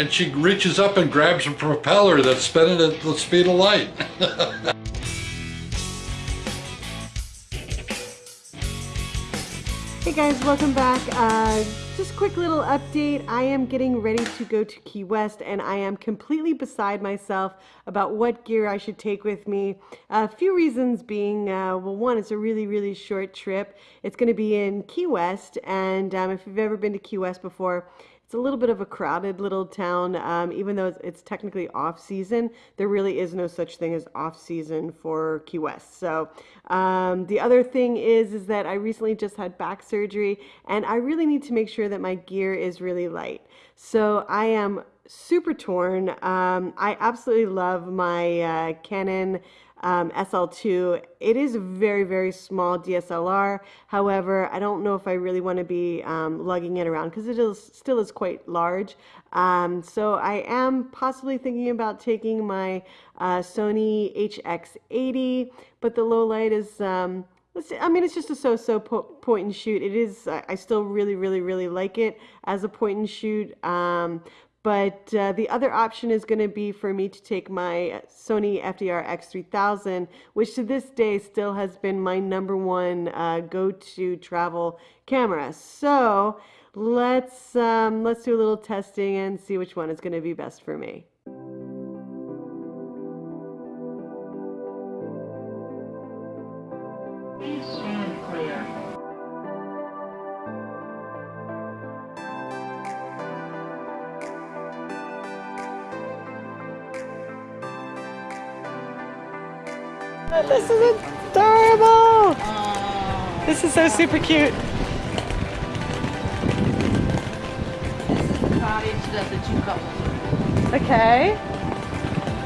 And she reaches up and grabs a propeller that's spinning at the speed of light. hey guys, welcome back. Uh, just quick little update. I am getting ready to go to Key West and I am completely beside myself about what gear I should take with me. A few reasons being, uh, well, one, it's a really, really short trip. It's going to be in Key West and um, if you've ever been to Key West before, a little bit of a crowded little town, um, even though it's, it's, technically off season. There really is no such thing as off season for Key West. So um, the other thing is, is that I recently just had back surgery, and I really need to make sure that my gear is really light. So I am super torn. Um, I absolutely love my uh, Canon um, SL2. It is a very, very small DSLR. However, I don't know if I really want to be um, lugging it around because it is, still is quite large. Um, so I am possibly thinking about taking my uh, Sony HX80, but the low light is, um, I mean, it's just a so-so po point and shoot. It is, I still really, really, really like it as a point and shoot. Um, but uh, the other option is going to be for me to take my Sony FDR X3000, which to this day still has been my number one uh, go-to travel camera. So let's um, let's do a little testing and see which one is going to be best for me. This is adorable! Aww. This is so super cute. Okay.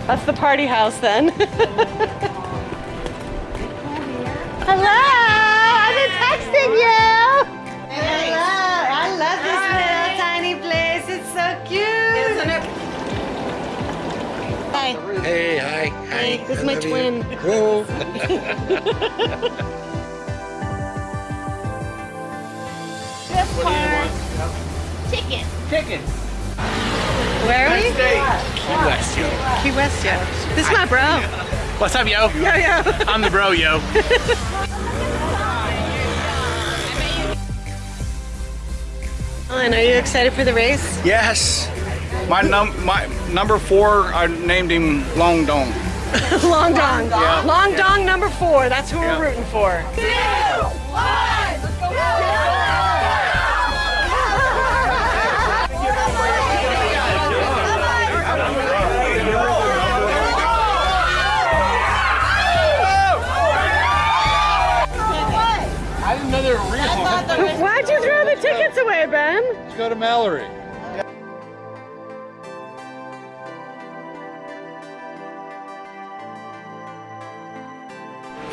That's the party house then. Hello! I've been texting you! Hello! I love this little tiny place. It's so cute! Isn't it? Hi. Hey, hi. Hi. This is my twin. You. Whoa. this part. Chicken. Chicken. Where are we? Key West, yo. Key West, yo. This is my bro. What's up, yo? Yo, yo. I'm the bro, yo. Alan, are you excited for the race? Yes. My num my number four, I named him Long Dong. Long Dong. Yeah. Long Dong number four. That's who Yeah. we're rooting for. Two, one, go! I didn't know they were real. Why'd you throw the tickets away, Ben? Let's go to Mallory.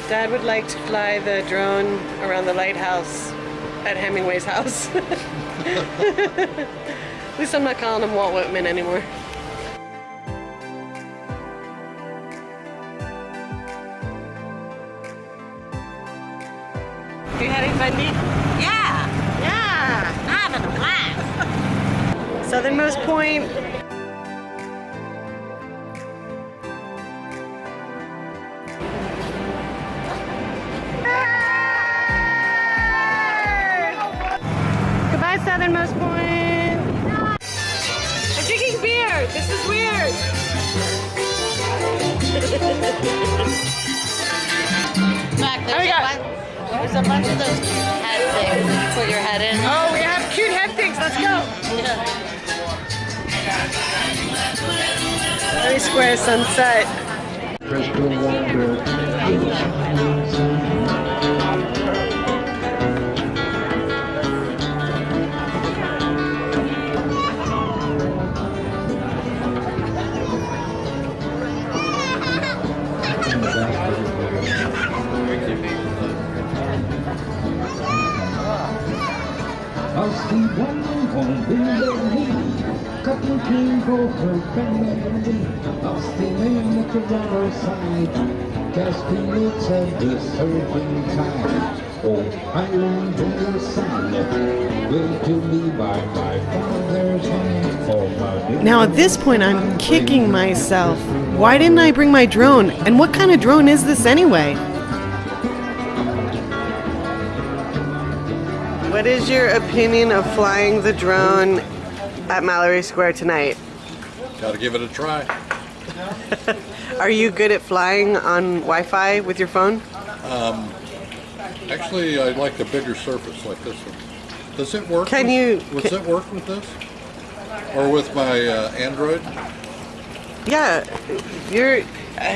Dad would like to fly the drone around the lighthouse at Hemingway's house. At least I'm not calling him Walt Whitman anymore. You having fun, Dee? Yeah, Yeah! I'm having a blast. Southernmost point. Mac, Oh, there's, we a bunch, there's a bunch of those cute head things that you put your head in. Oh, we have cute head things. Let's go. Very square sunset. Cutting king the riverside, casting nets at the surfing tide. old island in the sun. Given to me by my father's Now at this point, I'm kicking myself. Why didn't I bring my drone? And what kind of drone is this anyway? What is your opinion of flying the drone at Mallory Square tonight? Gotta give it a try. Are you good at flying on Wi-Fi with your phone? Um, Actually, I like a bigger surface like this one. Does it work? Can with- you- Does can- it work with this? Or with my uh, Android? Yeah, you're.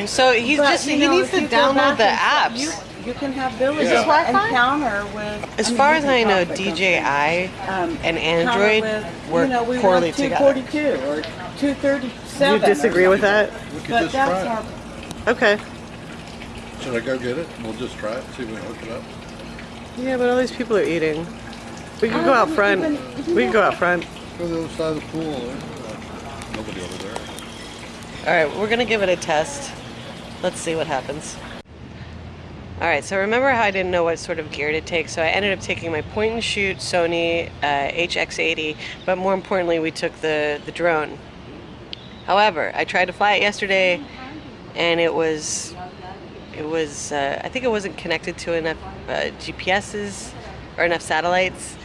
So he's But, just you he know, needs to download the and apps. You, you can have Billy Is this encounter with. As I mean, far as I know, talk, but don't- DJI um, and Android with, work you know, we poorly want together. 242 or 237. You disagree with that? We could But just that's try our. Okay. Should I go get it? We'll just try it, see if we can hook it up. Yeah, but all these people are eating. We could go out front. even- We could go out front. Go to the other side of the pool. Nobody over there. All right, we're gonna give it a test. Let's see what happens. All right, so remember how I didn't know what sort of gear to take, so I ended up taking my point and shoot Sony uh, HX80, but more importantly, we took the the drone. However, I tried to fly it yesterday, and it was it was uh, I think it wasn't connected to enough uh, GPSs or enough satellites,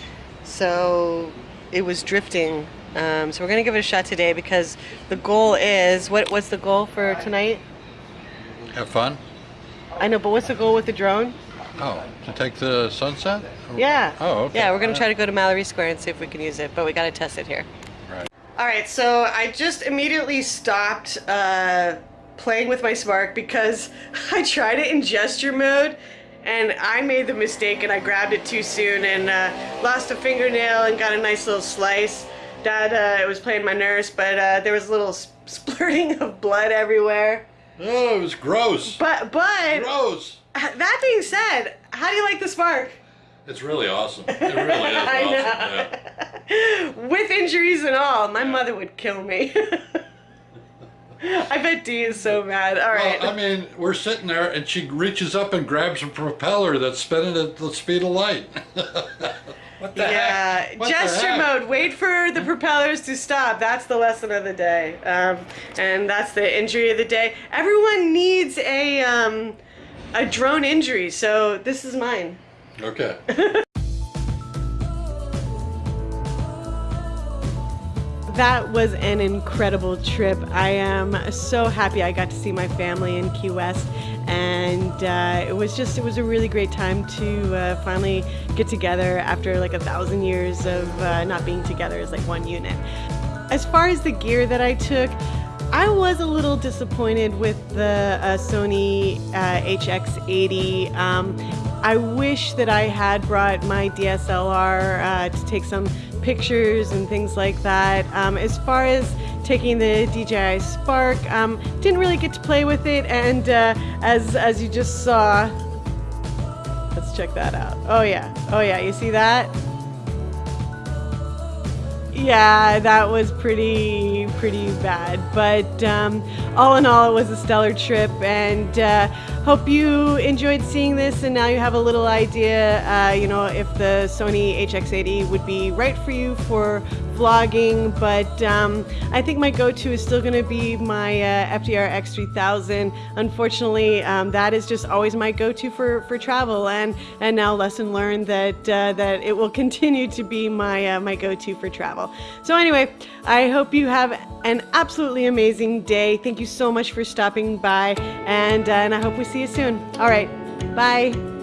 so it was drifting. Um, so we're gonna give it a shot today because the goal is what? What's the goal for tonight? Have fun? I know, but what's the goal with the drone? Oh, to take the sunset? Yeah. Oh, okay. Yeah, we're gonna try to go to Mallory Square and see if we can use it, but we gotta test it here. Right. All right, so I just immediately stopped uh, playing with my Spark because I tried it in gesture mode and I made the mistake and I grabbed it too soon and uh, lost a fingernail and got a nice little slice. That uh, it was playing my nurse, but uh, there was a little splurting of blood everywhere. Oh, it was gross. But but Gross. that being said, how do you like the Spark? It's really awesome. It really is I awesome. Yeah. With injuries and all, my mother would kill me. I bet Dee is so mad. All right. Well, I mean, we're sitting there and she reaches up and grabs a propeller that's spinning at the speed of light. what the yeah, heck? What gesture heck? mode. Wait for the propellers to stop. That's the lesson of the day, um, and that's the injury of the day. Everyone needs a um, a drone injury, so this is mine. Okay. That was an incredible trip. I am so happy I got to see my family in Key West, and uh, it was just it was a really great time to uh, finally get together after like a thousand years of uh, not being together as like one unit. As far as the gear that I took, I was a little disappointed with the uh, Sony uh, HX80. Um, I wish that I had brought my DSLR uh, to take some pictures and things like that. Um, as far as taking the DJI Spark, um, didn't really get to play with it, and uh, as as you just saw, let's check that out. Oh yeah, oh yeah, you see that? Yeah, that was pretty pretty bad. But um, all in all, it was a stellar trip, and uh, hope you enjoyed seeing this. And now you have a little idea, uh, you know, if the Sony HX80 would be right for you for vlogging. But um, I think my go-to is still going to be my uh, FDR X3000. Unfortunately, um, that is just always my go-to for for travel, and and now lesson learned that uh, that it will continue to be my uh, my go-to for travel. So anyway, I hope you have an absolutely amazing day. Thank you so much for stopping by, and uh, and I hope we see you soon. All right, bye.